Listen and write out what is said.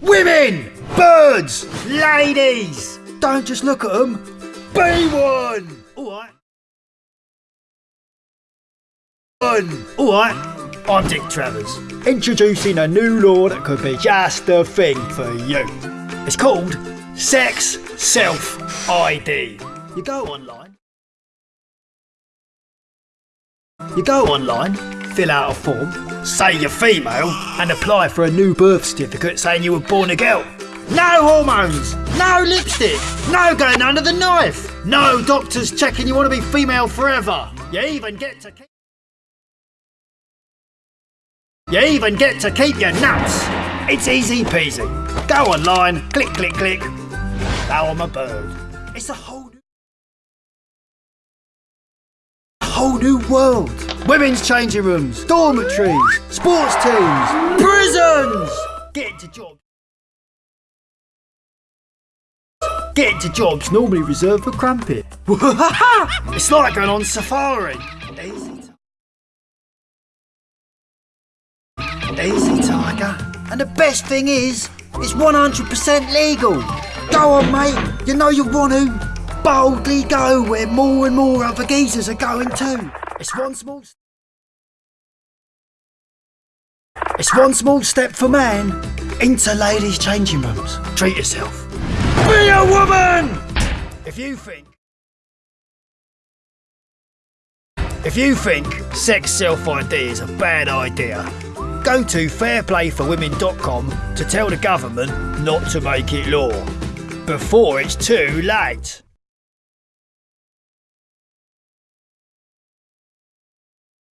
Women! Birds! Ladies! Don't just look at them. Be one! Alright. One! Alright. I'm Dick Travers. Introducing a new law that could be just the thing for you. It's called Sex Self ID. You go online. You go online, fill out a form, say you're female, and apply for a new birth certificate saying you were born a girl. No hormones, no lipstick, no going under the knife, no doctors checking you want to be female forever. You even get to keep. You even get to keep your nuts. It's easy peasy. Go online, click, click, click. Now I'm a bird. It's a whole new whole new world. Women's changing rooms, dormitories, sports teams, prisons. Get into jobs. Get into jobs normally reserved for crumpet. it's like going on safari. Easy, tiger. And the best thing is, it's 100% legal. Go on, mate. You know you want to. Boldly go where more and more other geezers are going too. It's one small. It's one small step for man into ladies' changing rooms. Treat yourself. Be a woman. If you think. If you think sex self ID is a bad idea, go to fairplayforwomen.com to tell the government not to make it law before it's too late.